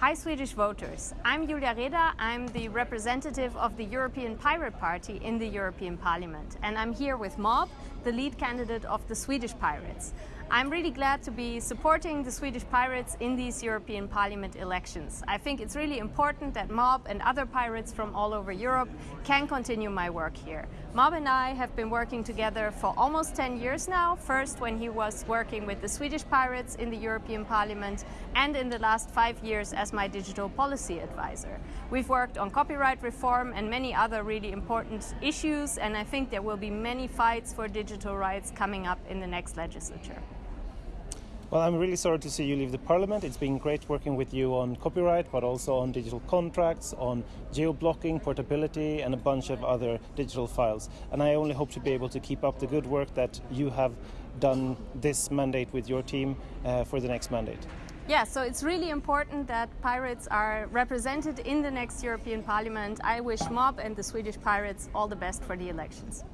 Hi Swedish voters, I'm Julia Reda, I'm the representative of the European Pirate Party in the European Parliament and I'm here with Mob, the lead candidate of the Swedish Pirates. I'm really glad to be supporting the Swedish Pirates in these European Parliament elections. I think it's really important that Mob and other pirates from all over Europe can continue my work here. Mob and I have been working together for almost 10 years now, first when he was working with the Swedish Pirates in the European Parliament and in the last five years as my digital policy advisor. We've worked on copyright reform and many other really important issues and I think there will be many fights for digital rights coming up in the next legislature. Well, I'm really sorry to see you leave the Parliament. It's been great working with you on copyright, but also on digital contracts, on geo-blocking, portability, and a bunch of other digital files. And I only hope to be able to keep up the good work that you have done this mandate with your team uh, for the next mandate. Yeah, so it's really important that pirates are represented in the next European Parliament. I wish MOB and the Swedish Pirates all the best for the elections.